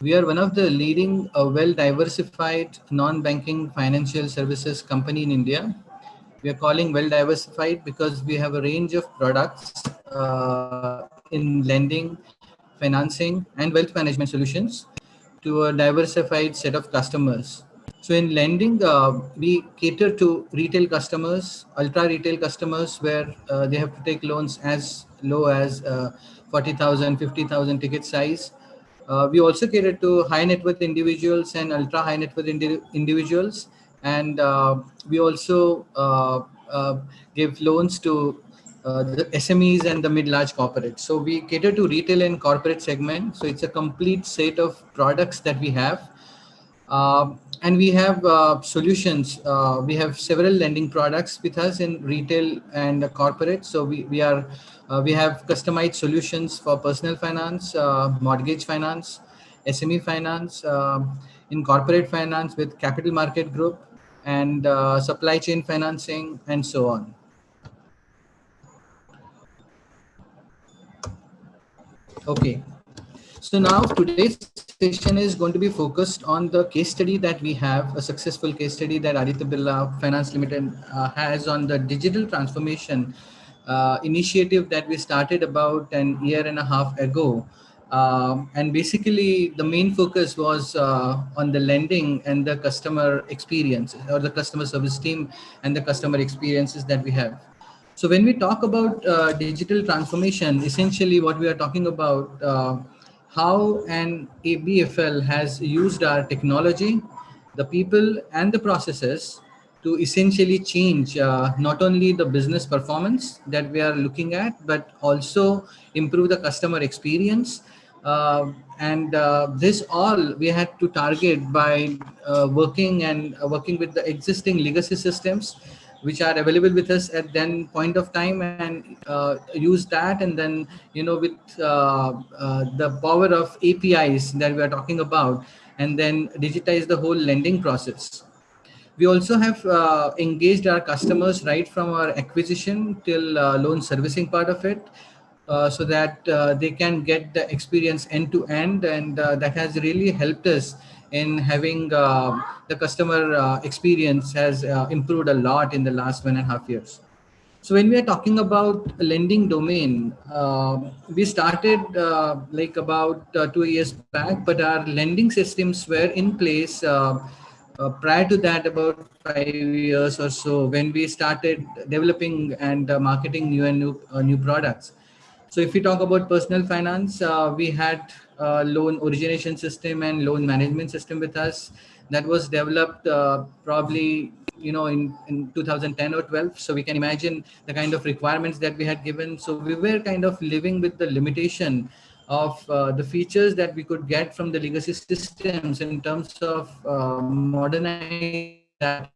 We are one of the leading uh, well-diversified non-banking financial services company in India. We are calling well-diversified because we have a range of products uh, in lending, financing, and wealth management solutions to a diversified set of customers. So in lending, uh, we cater to retail customers, ultra retail customers, where uh, they have to take loans as low as uh, 40,000, 50,000 ticket size uh, we also cater to high net worth individuals and ultra high net worth indi individuals. And uh, we also uh, uh give loans to uh, the SMEs and the mid-large corporates. So we cater to retail and corporate segment. So it's a complete set of products that we have. Um, and we have uh, solutions. we have several lending products with us in retail and corporate. So we, we are uh, we have customized solutions for personal finance, uh, mortgage finance, SME finance, uh, in corporate finance with capital market group and uh, supply chain financing and so on. Okay, so now today's session is going to be focused on the case study that we have, a successful case study that Aditya Birla Finance Limited uh, has on the digital transformation uh, initiative that we started about an year and a half ago. Um, and basically the main focus was uh, on the lending and the customer experience or the customer service team and the customer experiences that we have. So when we talk about uh, digital transformation, essentially what we are talking about uh, how an ABFL has used our technology, the people and the processes to essentially change uh, not only the business performance that we are looking at, but also improve the customer experience. Uh, and uh, this all we had to target by uh, working and uh, working with the existing legacy systems which are available with us at then point of time and uh, use that. And then you know with the power of apis that we are talking about and then digitize the whole lending process. We also have uh, engaged our customers right from our acquisition till uh, loan servicing part of it uh, so that uh, they can get the experience end to end. And uh, that has really helped us in having uh, the customer experience has improved a lot in the last one and a half years. So when we are talking about lending domain, we started like about two years back, but our lending systems were in place uh, prior to that, about five years or so, when we started developing and uh, marketing new and new, uh, new products. So if we talk about personal finance, uh, we had loan origination system and loan management system with us. That was developed uh, probably you know in, in 2010 or 12 so we can imagine the kind of requirements that we had given. So we were kind of living with the limitation of uh, the features that we could get from the legacy systems in terms of uh, modernizing that.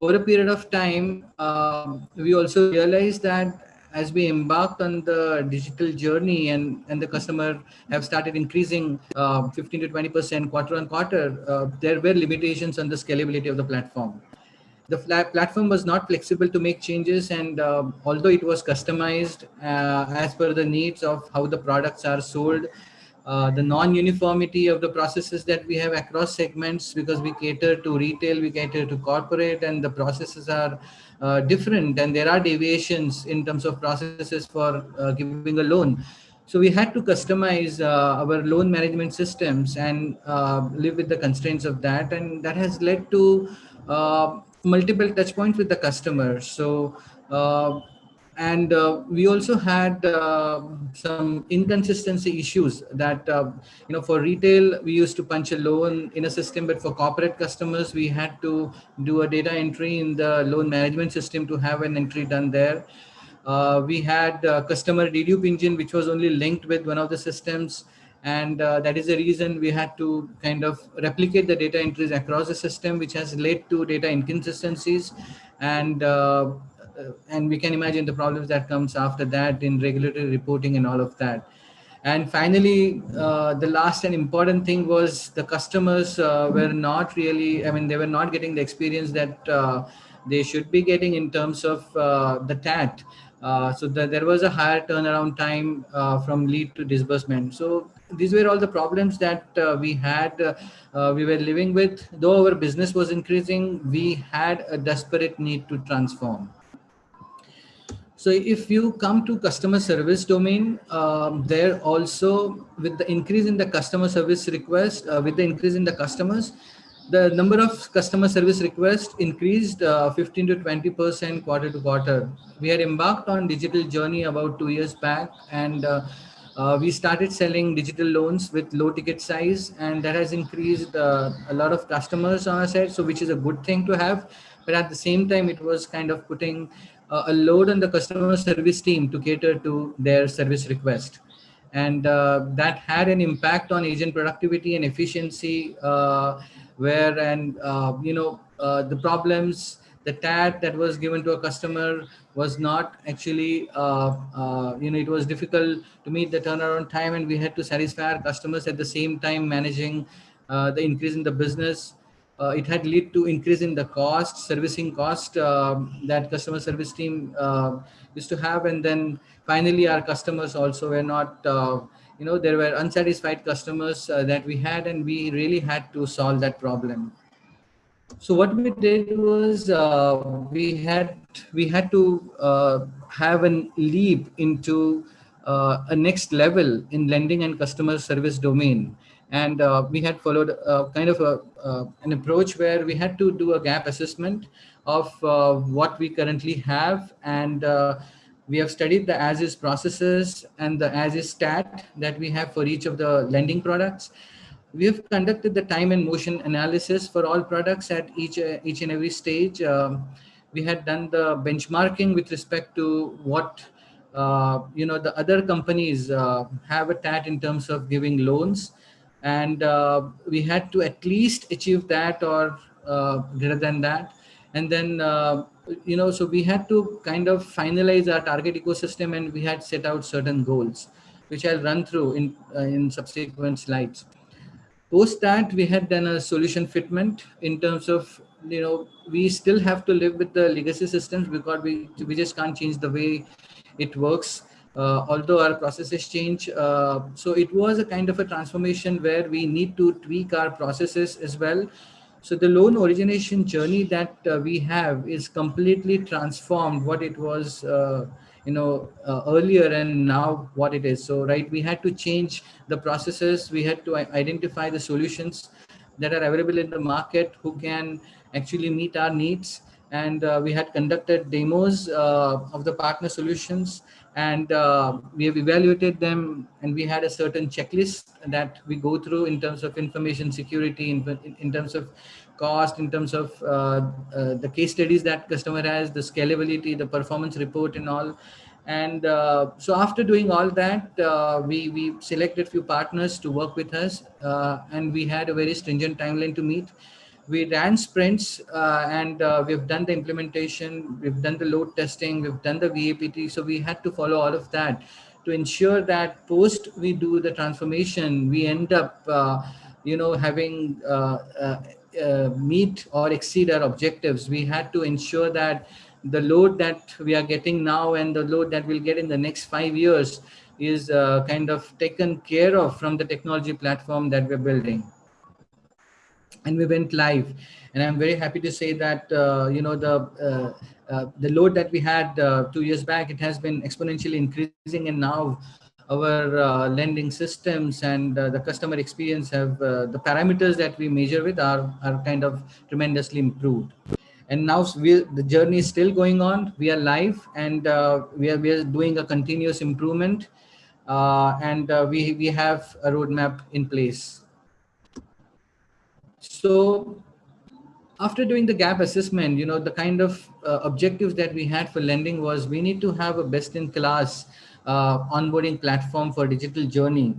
Over a period of time, uh, we also realized that as we embarked on the digital journey and, and the customer have started increasing uh, 15 to 20% quarter on quarter, uh, there were limitations on the scalability of the platform. The platform was not flexible to make changes and uh, although it was customized uh, as per the needs of how the products are sold uh, the non-uniformity of the processes that we have across segments because we cater to retail we cater to corporate and the processes are uh, different and there are deviations in terms of processes for uh, giving a loan so we had to customize uh, our loan management systems and live with the constraints of that and that has led to multiple touch points with the customer. So, uh, and uh, we also had uh, some inconsistency issues that, uh, you know, for retail, we used to punch a loan in a system, but for corporate customers, we had to do a data entry in the loan management system to have an entry done there. Uh, we had customer dedupe engine, which was only linked with one of the systems and uh, that is the reason we had to kind of replicate the data entries across the system which has led to data inconsistencies and uh, and we can imagine the problems that comes after that in regulatory reporting and all of that and finally uh, the last and important thing was the customers uh, were not really i mean they were not getting the experience that uh, they should be getting in terms of uh, the tat Uh, so the, there was a higher turnaround time uh, from lead to disbursement. So these were all the problems that uh, we had, uh, uh, we were living with. Though our business was increasing, we had a desperate need to transform. So if you come to customer service domain, um, there also with the increase in the customer service request, uh, with the increase in the customers, the number of customer service requests increased uh, 15 to 20 percent quarter to quarter. We had embarked on digital journey about two years back, and uh, uh, we started selling digital loans with low ticket size, and that has increased uh, a lot of customers on our side. So, which is a good thing to have, but at the same time, it was kind of putting uh, a load on the customer service team to cater to their service request. And uh, that had an impact on agent productivity and efficiency uh, where and uh, you know uh, the problems the TAT that was given to a customer was not actually you know it was difficult to meet the turnaround time and we had to satisfy our customers at the same time managing the increase in the business uh, it had led to increase in the cost servicing cost um, that customer service team used to have. And then finally our customers also were not you know there were unsatisfied customers uh, that we had and we really had to solve that problem. So what we did was uh, we had we had to uh, have a leap into uh, a next level in lending and customer service domain and uh, we had followed uh, kind of a, an approach where we had to do a gap assessment of what we currently have and we have studied the as is processes and the as is stat that we have for each of the lending products. We have conducted the time and motion analysis for all products at each, uh, each and every stage. Um, we had done the benchmarking with respect to what uh, you know the other companies uh, have a TAT in terms of giving loans and uh, we had to at least achieve that or uh, greater than that. And then uh, you know so we had to kind of finalize our target ecosystem and we had set out certain goals which i'll run through in uh, in subsequent slides. Post that we had done a solution fitment in terms of you know we still have to live with the legacy systems because we we just can't change the way it works uh, although our processes change uh, so it was a kind of a transformation where we need to tweak our processes as well so the loan origination journey that uh, we have is completely transformed what it was, uh, you know, uh, earlier and now what it is. So, right, we had to change the processes. We had to identify the solutions that are available in the market who can actually meet our needs. And uh, we had conducted demos of the partner solutions and uh, we have evaluated them and we had a certain checklist that we go through in terms of information security in, in terms of cost in terms of uh, uh, the case studies that customer has the scalability the performance report and all. And uh, so after doing all that uh, we we selected few partners to work with us uh, and we had a very stringent timeline to meet we ran sprints uh, and uh, we've done the implementation, we've done the load testing, we've done the VAPT. So we had to follow all of that to ensure that post we do the transformation, we end up, uh, you know, having uh, uh, uh, meet or exceed our objectives. We had to ensure that the load that we are getting now and the load that we'll get in the next five years is kind of taken care of from the technology platform that we're building and we went live. And i'm very happy to say that uh, you know the uh, uh, the load that we had uh, two years back it has been exponentially increasing. And now our uh, lending systems and uh, the customer experience have the parameters that we measure with are are kind of tremendously improved. And now we the journey is still going on. We are live and we are we are doing a continuous improvement. And we we have a roadmap in place so after doing the gap assessment, you know, the kind of uh, objectives that we had for lending was we need to have a best in class uh, onboarding platform for digital journey.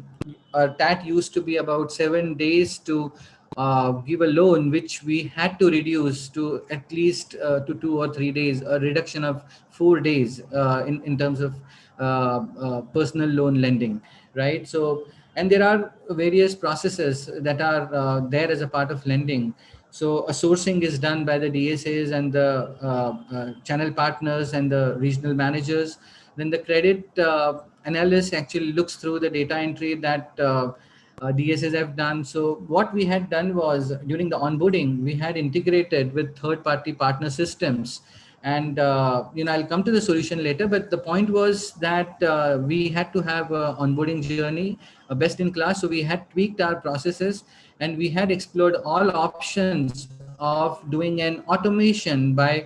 Our TAT used to be about seven days to uh, give a loan, which we had to reduce to at least uh, to two or three days, a reduction of four days uh, in, in terms of uh, personal loan lending, right? So and there are various processes that are uh, there as a part of lending so a sourcing is done by the dsas and the uh, uh, channel partners and the regional managers then the credit uh, analyst actually looks through the data entry that uh, uh, DSAs have done. So what we had done was during the onboarding, we had integrated with third-party partner systems. And, uh, you know, I'll come to the solution later, but the point was that uh, we had to have an onboarding journey, a best in class. So we had tweaked our processes and we had explored all options of doing an automation by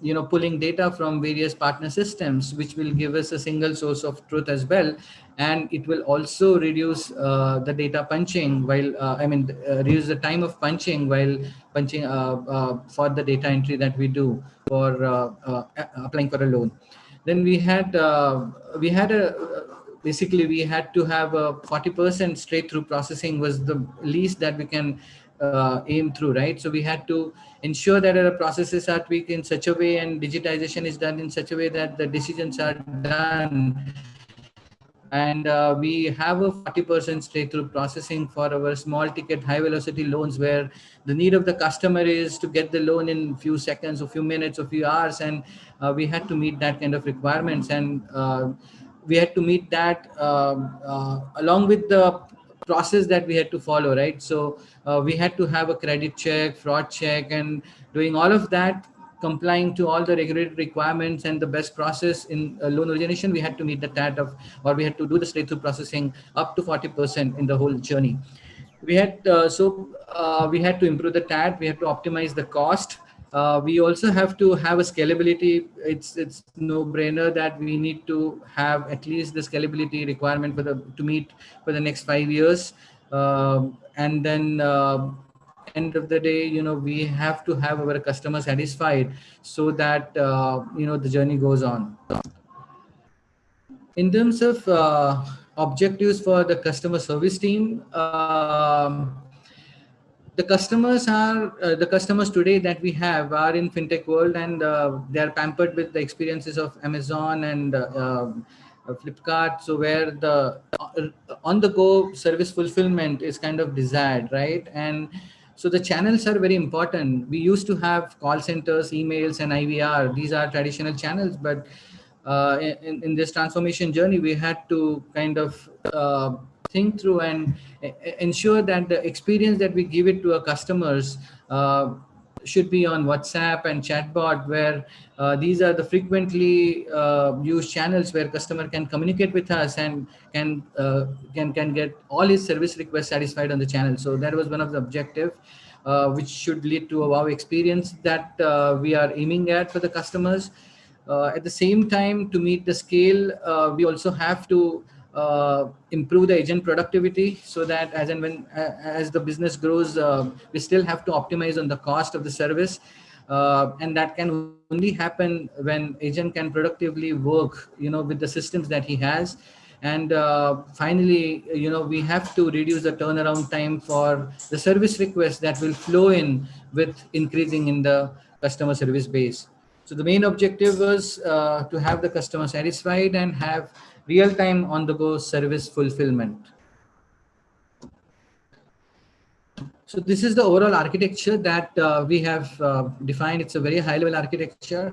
you know, pulling data from various partner systems, which will give us a single source of truth as well. And it will also reduce uh, the data punching while, uh, I mean, uh, reduce the time of punching while punching uh, uh, for the data entry that we do for applying for a loan. Then we had, we had a, basically we had to have a 40% straight through processing was the least that we can uh, aim through, right? So we had to ensure that our processes are tweaked in such a way and digitization is done in such a way that the decisions are done. And uh, we have a 40% straight through processing for our small ticket high velocity loans where the need of the customer is to get the loan in few seconds a few minutes a few hours. And uh, we had to meet that kind of requirements. And uh, we had to meet that um, uh, along with the process that we had to follow, right? So we had to have a credit check, fraud check, and doing all of that, complying to all the regulatory requirements and the best process in uh, loan origination, we had to meet the TAT of, or we had to do the straight through processing up to 40% in the whole journey. We had, uh, so uh, we had to improve the TAT, we had to optimize the cost, uh, we also have to have a scalability. It's it's no brainer that we need to have at least the scalability requirement for the to meet for the next five years. Uh, and then uh, end of the day, you know, we have to have our customer satisfied so that, uh, you know, the journey goes on. In terms of uh, objectives for the customer service team, um, the customers are uh, the customers today that we have are in fintech world and uh, they are pampered with the experiences of amazon and uh, um, flipkart so where the uh, on the go service fulfillment is kind of desired right? And so the channels are very important. We used to have call centers emails and ivr these are traditional channels but uh, in, in this transformation journey we had to kind of think through and ensure that the experience that we give it to our customers uh, should be on WhatsApp and chatbot, where uh, these are the frequently uh, used channels where customer can communicate with us and can uh, can can get all his service requests satisfied on the channel. So that was one of the objective, uh, which should lead to a wow experience that uh, we are aiming at for the customers. at the same time, to meet the scale, we also have to uh, improve the agent productivity so that as and when uh, as the business grows uh, we still have to optimize on the cost of the service. Uh, and that can only happen when agent can productively work you know with the systems that he has. And uh, finally you know we have to reduce the turnaround time for the service requests that will flow in with increasing in the customer service base. So the main objective was uh, to have the customer satisfied and have real-time on-the-go service fulfillment. So this is the overall architecture that uh, we have uh, defined. It's a very high-level architecture.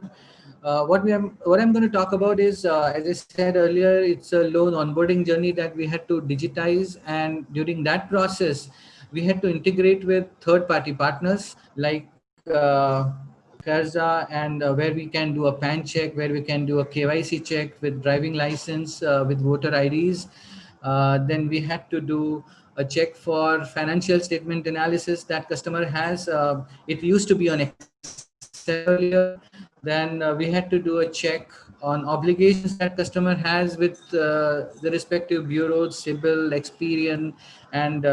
Uh, what we am, what I'm going to talk about is, uh, as I said earlier, it's a loan onboarding journey that we had to digitize, and during that process, we had to integrate with third-party partners like uh, And uh, where we can do a PAN check, where we can do a KYC check with driving license, uh, with voter IDs. Uh, then we had to do a check for financial statement analysis that customer has. Uh, it used to be on Excel earlier. Then uh, we had to do a check on obligations that customer has with uh, the respective bureaus, CIBIL, Experian, and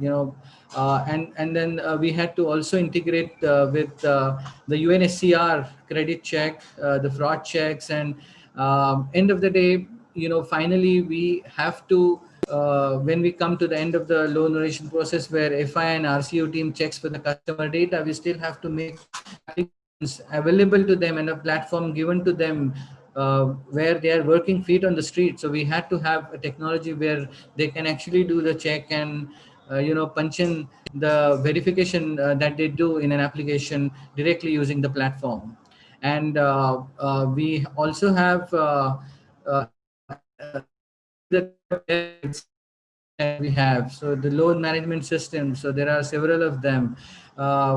you know uh, and and then uh, we had to also integrate uh, with the UNSCR credit check, the fraud checks, and um, end of the day, you know, finally we have to uh, when we come to the end of the loan origination process where FI and RCU team checks for the customer data, we still have to make available to them and a platform given to them uh, where they are working feet on the street. So we had to have a technology where they can actually do the check and uh, you know, punch in the verification uh, that they do in an application directly using the platform. And uh, uh, we also have uh, uh, we have. So the loan management system, so there are several of them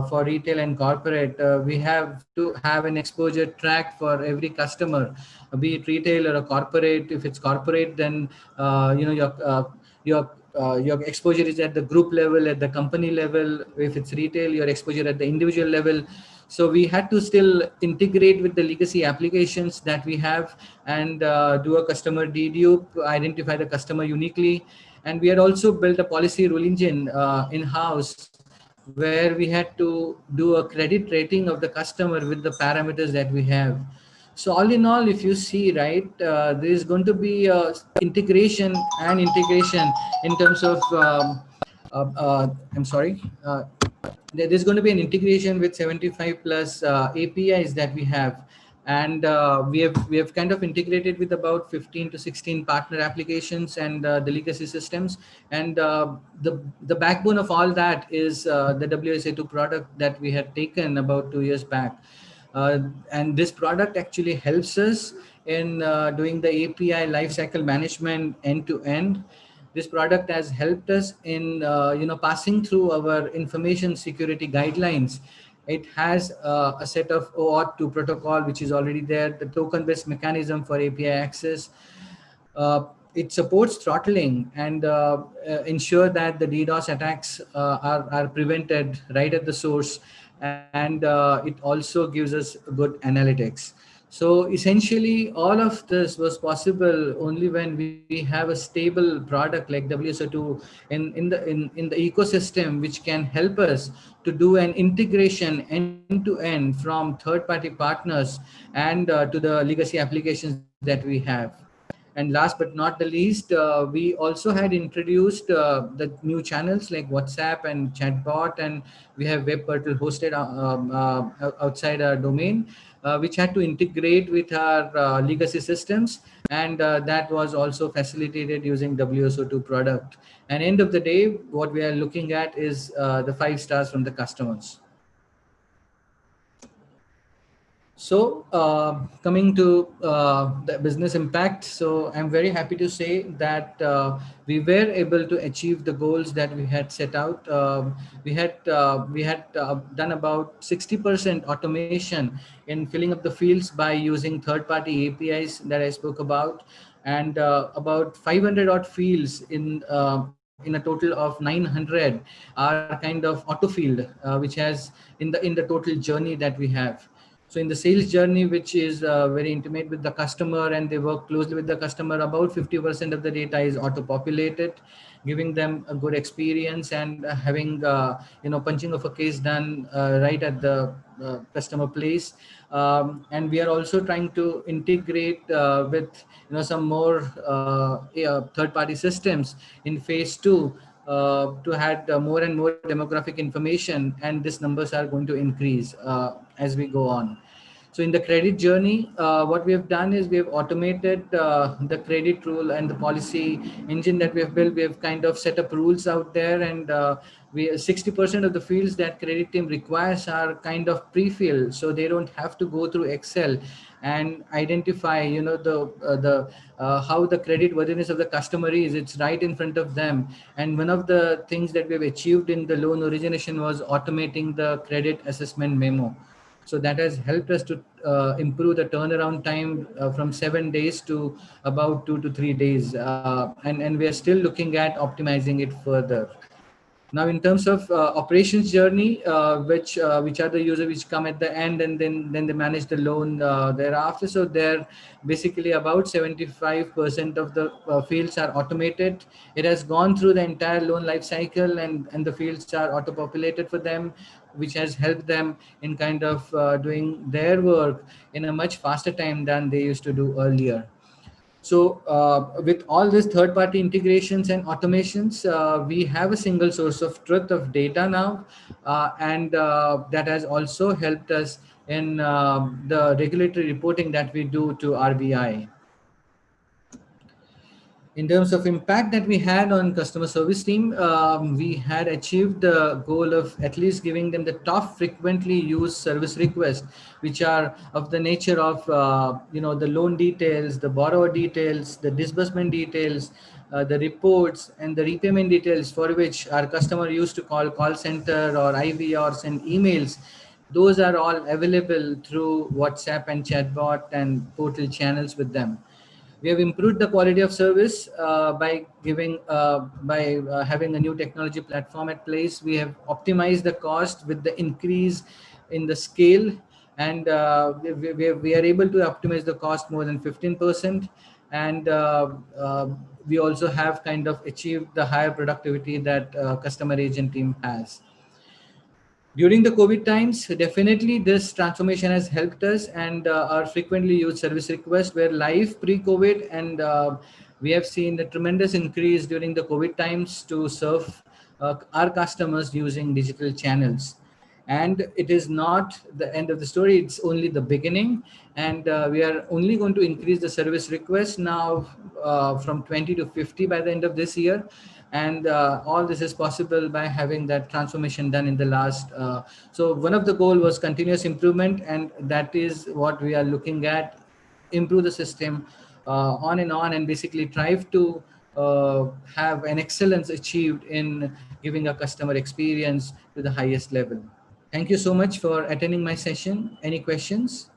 for retail and corporate. We have to have an exposure track for every customer, be it retail or a corporate. If it's corporate, then you know your your uh, your exposure is at the group level, at the company level. If it's retail, your exposure at the individual level. So we had to still integrate with the legacy applications that we have and uh, do a customer dedupe, identify the customer uniquely. And we had also built a policy rule engine uh, in-house where we had to do a credit rating of the customer with the parameters that we have. So all in all, if you see, right, uh, there is going to be uh, integration and integration in terms of, um, uh, uh I'm sorry, uh, there's going to be an integration with 75 plus uh, APIs that we have. And we have we have kind of integrated with about 15 to 16 partner applications and the legacy systems. And the, the backbone of all that is the WSO2 product that we had taken about two years back. Uh, and this product actually helps us in uh, doing the API lifecycle management end to end. This product has helped us in uh, you know passing through our information security guidelines. It has uh, a set of OAuth 2 protocol, which is already there, the token-based mechanism for API access. Uh, it supports throttling and uh, ensure that the DDoS attacks are, are prevented right at the source and uh, it also gives us good analytics. So essentially all of this was possible only when we have a stable product like WSO2 in, in, the, in, in the ecosystem, which can help us to do an integration end to end from third party partners and uh, to the legacy applications that we have. And last but not the least, uh, we also had introduced uh, the new channels like WhatsApp and chatbot, and we have web portal hosted uh, um, uh, outside our domain, uh, which had to integrate with our uh, legacy systems. And that was also facilitated using WSO2 product. And end of the day, what we are looking at is the five stars from the customers. So uh, coming to uh, the business impact, so I'm very happy to say that uh, we were able to achieve the goals that we had set out. Um, we had uh, we had uh, done about 60% automation in filling up the fields by using third-party APIs that I spoke about, and uh, about 500 odd fields in in a total of 900 are kind of auto field, which has in the in the total journey that we have. So in the sales journey, which is uh, very intimate with the customer and they work closely with the customer, about 50% of the data is auto-populated, giving them a good experience and uh, having, uh, you know, punching of a case done uh, right at the uh, customer place. Um, and we are also trying to integrate uh, with, you know, some more third-party systems in phase two uh, to add uh, more and more demographic information and these numbers are going to increase uh, as we go on. So in the credit journey, uh, what we have done is we have automated uh, the credit rule and the policy engine that we have built. We have kind of set up rules out there and we 60% of the fields that credit team requires are kind of pre-filled. So they don't have to go through Excel and identify you know the uh, the uh, how the credit worthiness of the customer is it's right in front of them and one of the things that we've achieved in the loan origination was automating the credit assessment memo so that has helped us to uh, improve the turnaround time uh, from seven days to about two to three days uh, and and we are still looking at optimizing it further now, in terms of uh, operations journey, uh, which uh, which are the users which come at the end and then then they manage the loan thereafter. So they're basically about 75% of the fields are automated. It has gone through the entire loan life cycle and and the fields are auto populated for them, which has helped them in kind of uh, doing their work in a much faster time than they used to do earlier. So uh, with all these third-party integrations and automations, uh, we have a single source of truth of data now, uh, and uh, that has also helped us in um, the regulatory reporting that we do to RBI. In terms of impact that we had on customer service team, um, we had achieved the goal of at least giving them the top frequently used service requests, which are of the nature of, uh, you know, the loan details, the borrower details, the disbursement details, uh, the reports and the repayment details for which our customer used to call call center or IV or send emails. Those are all available through WhatsApp and chatbot and portal channels with them we have improved the quality of service uh, by giving uh, by uh, having a new technology platform at place. We have optimized the cost with the increase in the scale and uh, we, we, we, are able to optimize the cost more than 15 percent. And uh, uh, we also have kind of achieved the higher productivity that customer agent team has during the COVID times, definitely this transformation has helped us and uh, our frequently used service requests were live pre-COVID and uh, we have seen a tremendous increase during the COVID times to serve uh, our customers using digital channels. And it is not the end of the story, it's only the beginning. And uh, we are only going to increase the service requests now uh, from 20 to 50 by the end of this year and uh, all this is possible by having that transformation done in the last uh, so one of the goal was continuous improvement and that is what we are looking at. Improve the system uh, on and on and basically try to uh, have an excellence achieved in giving a customer experience to the highest level. Thank you so much for attending my session. Any questions